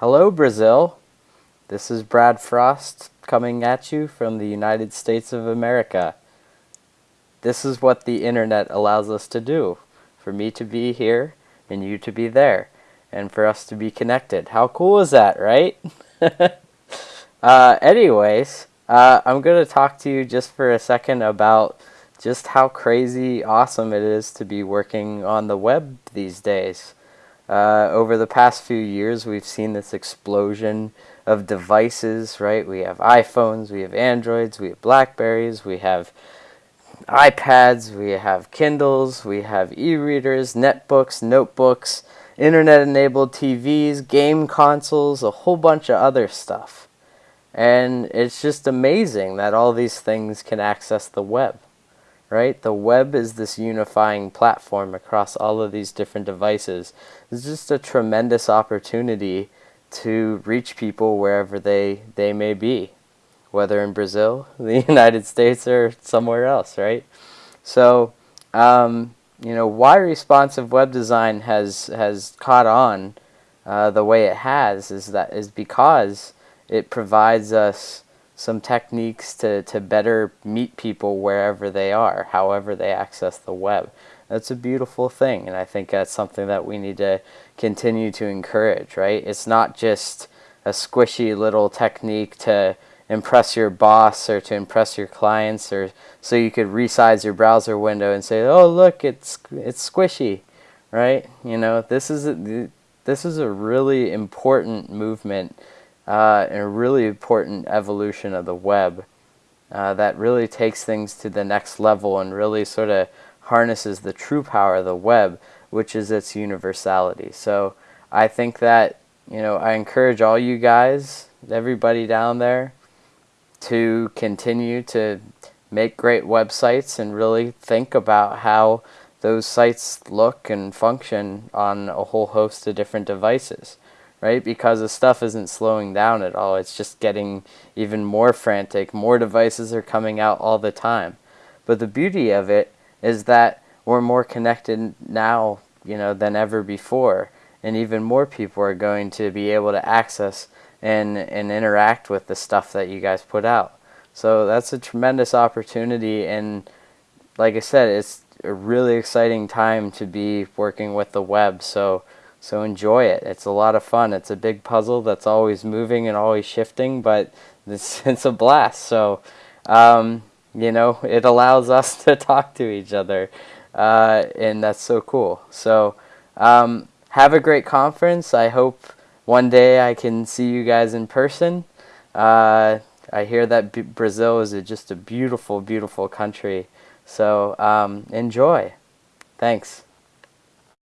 Hello, Brazil. This is Brad Frost coming at you from the United States of America. This is what the internet allows us to do for me to be here and you to be there and for us to be connected. How cool is that, right? uh, anyways, uh, I'm going to talk to you just for a second about just how crazy awesome it is to be working on the web these days. Uh, over the past few years, we've seen this explosion of devices, right? We have iPhones, we have Androids, we have Blackberries, we have iPads, we have Kindles, we have e-readers, netbooks, notebooks, internet-enabled TVs, game consoles, a whole bunch of other stuff. And it's just amazing that all these things can access the web right? The web is this unifying platform across all of these different devices. It's just a tremendous opportunity to reach people wherever they, they may be, whether in Brazil, the United States, or somewhere else, right? So, um, you know, why responsive web design has, has caught on uh, the way it has is that is because it provides us some techniques to, to better meet people wherever they are, however they access the web. That's a beautiful thing, and I think that's something that we need to continue to encourage, right? It's not just a squishy little technique to impress your boss or to impress your clients or so you could resize your browser window and say, "Oh, look, it's it's squishy." Right? You know, this is a, this is a really important movement uh, and a really important evolution of the web uh, that really takes things to the next level and really sort of harnesses the true power of the web, which is its universality. So I think that, you know, I encourage all you guys, everybody down there, to continue to make great websites and really think about how those sites look and function on a whole host of different devices right? Because the stuff isn't slowing down at all. It's just getting even more frantic. More devices are coming out all the time. But the beauty of it is that we're more connected now, you know, than ever before. And even more people are going to be able to access and, and interact with the stuff that you guys put out. So that's a tremendous opportunity. And like I said, it's a really exciting time to be working with the web. So so enjoy it. It's a lot of fun. It's a big puzzle that's always moving and always shifting, but it's, it's a blast. So, um, you know, it allows us to talk to each other, uh, and that's so cool. So, um, have a great conference. I hope one day I can see you guys in person. Uh, I hear that B Brazil is a, just a beautiful, beautiful country. So um, enjoy. Thanks.